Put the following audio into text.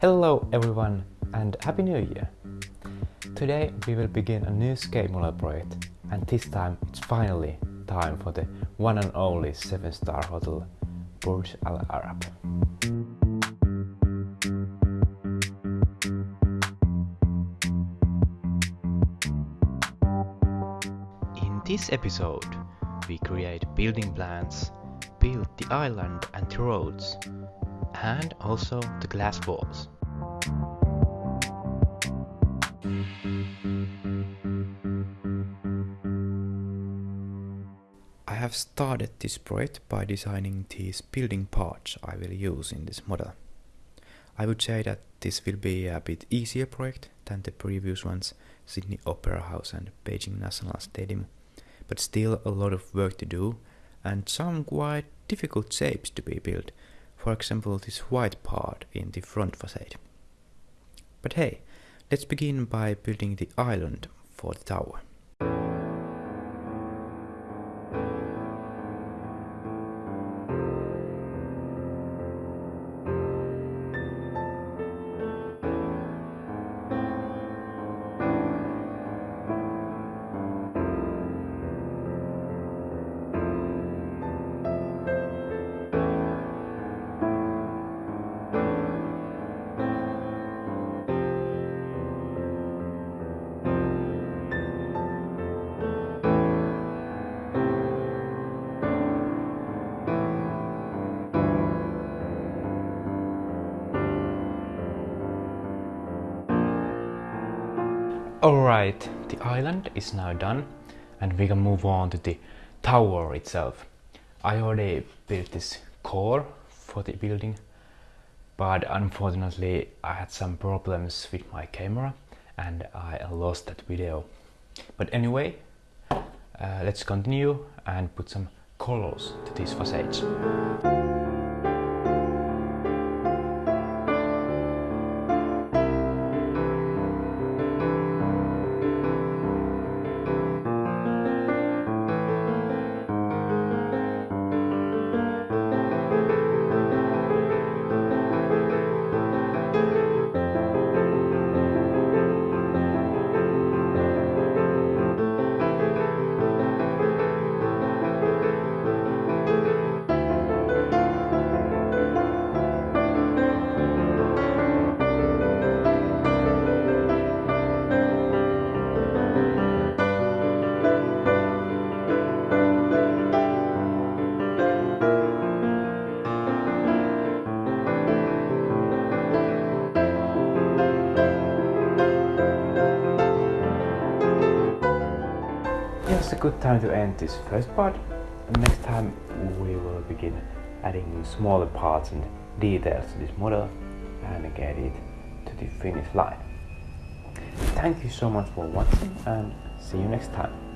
Hello everyone and Happy New Year! Today we will begin a new Skate project and this time it's finally time for the one and only 7 star hotel Burj Al Arab. In this episode we create building plans, build the island and the roads, and also the glass walls. I have started this project by designing these building parts I will use in this model. I would say that this will be a bit easier project than the previous ones, Sydney Opera House and Beijing National Stadium, but still a lot of work to do and some quite difficult shapes to be built, for example this white part in the front facade. But hey, let's begin by building the island for the tower. Alright, the island is now done and we can move on to the tower itself. I already built this core for the building but unfortunately I had some problems with my camera and I lost that video. But anyway, uh, let's continue and put some colors to these facades. It's a good time to end this first part. Next time we will begin adding smaller parts and details to this model and get it to the finish line. Thank you so much for watching and see you next time.